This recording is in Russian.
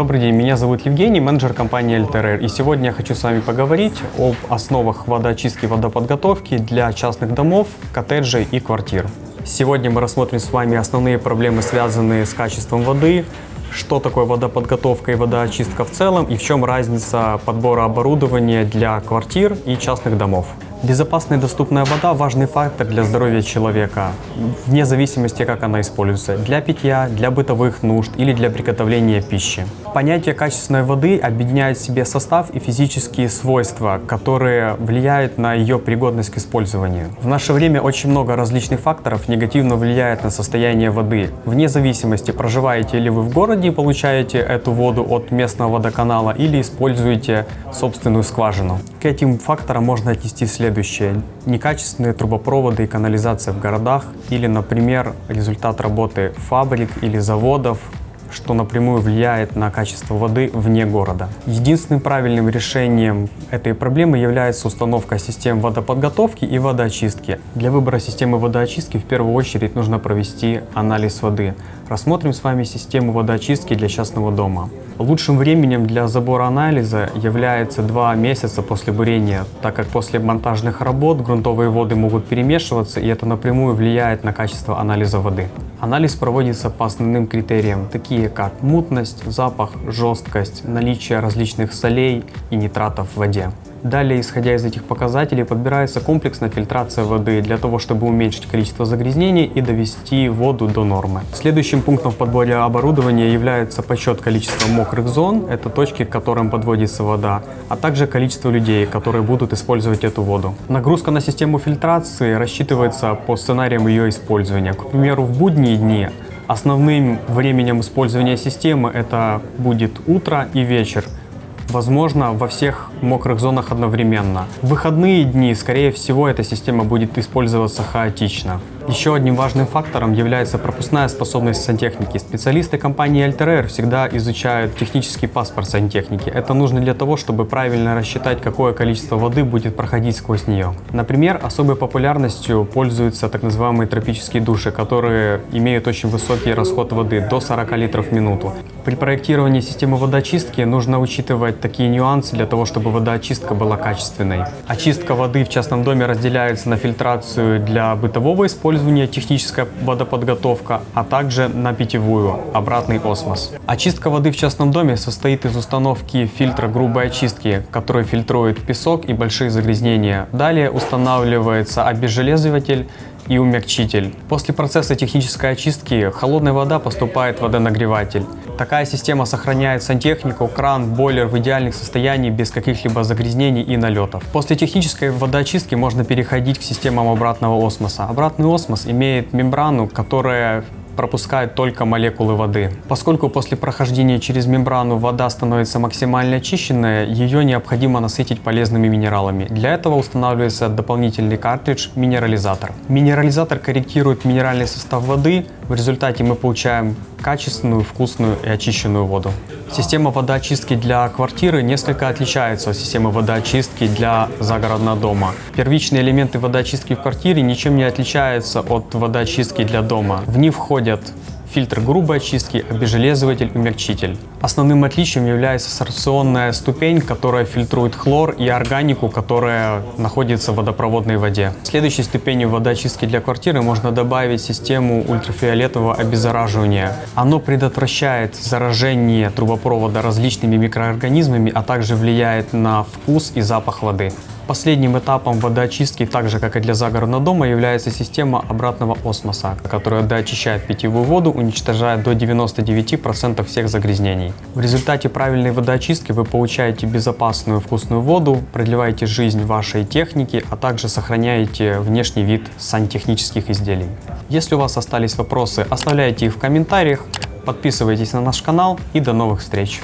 Добрый день, меня зовут Евгений, менеджер компании LTR. И сегодня я хочу с вами поговорить об основах водоочистки и водоподготовки для частных домов, коттеджей и квартир. Сегодня мы рассмотрим с вами основные проблемы, связанные с качеством воды, что такое водоподготовка и водоочистка в целом и в чем разница подбора оборудования для квартир и частных домов. Безопасная и доступная вода – важный фактор для здоровья человека, вне зависимости, как она используется – для питья, для бытовых нужд или для приготовления пищи. Понятие качественной воды объединяет в себе состав и физические свойства, которые влияют на ее пригодность к использованию. В наше время очень много различных факторов негативно влияет на состояние воды. Вне зависимости, проживаете ли вы в городе и получаете эту воду от местного водоканала или используете собственную скважину. К этим факторам можно отнести следующее следующее. Некачественные трубопроводы и канализация в городах или, например, результат работы фабрик или заводов, что напрямую влияет на качество воды вне города. Единственным правильным решением этой проблемы является установка систем водоподготовки и водоочистки. Для выбора системы водоочистки в первую очередь нужно провести анализ воды. Рассмотрим с вами систему водоочистки для частного дома. Лучшим временем для забора анализа является два месяца после бурения, так как после монтажных работ грунтовые воды могут перемешиваться и это напрямую влияет на качество анализа воды. Анализ проводится по основным критериям, такие как мутность, запах, жесткость, наличие различных солей и нитратов в воде. Далее, исходя из этих показателей, подбирается комплексная фильтрация воды для того, чтобы уменьшить количество загрязнений и довести воду до нормы. Следующим пунктом в подборе оборудования является подсчет количества мокрых зон, это точки, к которым подводится вода, а также количество людей, которые будут использовать эту воду. Нагрузка на систему фильтрации рассчитывается по сценариям ее использования. К примеру, в будние дни основным временем использования системы это будет утро и вечер – возможно, во всех мокрых зонах одновременно. В выходные дни, скорее всего, эта система будет использоваться хаотично. Еще одним важным фактором является пропускная способность сантехники. Специалисты компании LTR всегда изучают технический паспорт сантехники. Это нужно для того, чтобы правильно рассчитать, какое количество воды будет проходить сквозь нее. Например, особой популярностью пользуются так называемые тропические души, которые имеют очень высокий расход воды, до 40 литров в минуту. При проектировании системы водоочистки нужно учитывать такие нюансы для того, чтобы водоочистка была качественной. Очистка воды в частном доме разделяется на фильтрацию для бытового использования, использование, техническая водоподготовка, а также на питьевую, обратный осмос. Очистка воды в частном доме состоит из установки фильтра грубой очистки, который фильтрует песок и большие загрязнения. Далее устанавливается обезжелезыватель и умягчитель. После процесса технической очистки холодная вода поступает в водонагреватель. Такая система сохраняет сантехнику, кран, бойлер в идеальных состоянии без каких-либо загрязнений и налетов. После технической водоочистки можно переходить к системам обратного осмоса. Обратный осмос имеет мембрану, которая пропускает только молекулы воды. Поскольку после прохождения через мембрану вода становится максимально очищенная, ее необходимо насытить полезными минералами. Для этого устанавливается дополнительный картридж минерализатор. Минерализатор корректирует минеральный состав воды, в результате мы получаем качественную, вкусную и очищенную воду. Система водоочистки для квартиры несколько отличается от системы водоочистки для загородного дома. Первичные элементы водоочистки в квартире ничем не отличаются от водоочистки для дома. В них входят проходят фильтр грубой очистки, обезжелезыватель, умягчитель. Основным отличием является сорбционная ступень, которая фильтрует хлор и органику, которая находится в водопроводной воде. Следующей ступенью водоочистки для квартиры можно добавить систему ультрафиолетового обеззараживания. Оно предотвращает заражение трубопровода различными микроорганизмами, а также влияет на вкус и запах воды. Последним этапом водоочистки, так же как и для загородного дома, является система обратного осмоса, которая доочищает питьевую воду, уничтожая до 99% всех загрязнений. В результате правильной водоочистки вы получаете безопасную вкусную воду, продлеваете жизнь вашей техники, а также сохраняете внешний вид сантехнических изделий. Если у вас остались вопросы, оставляйте их в комментариях, подписывайтесь на наш канал и до новых встреч!